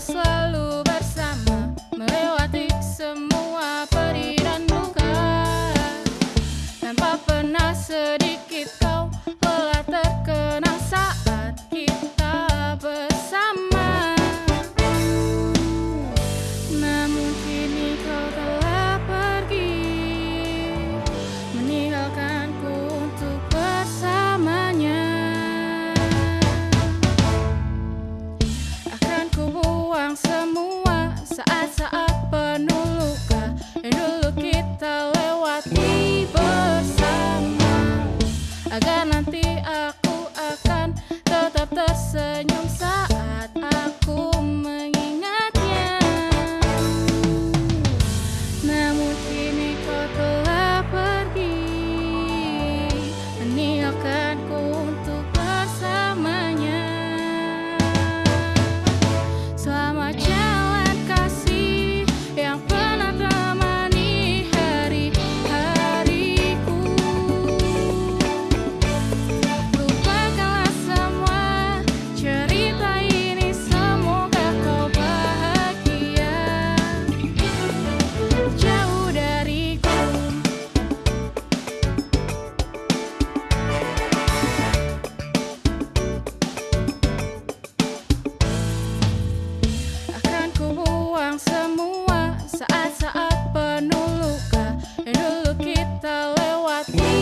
selalu bersama Melewati semua perih dan luka. Tanpa pernah sedikit agar nanti aku akan tetap tersenyum. I think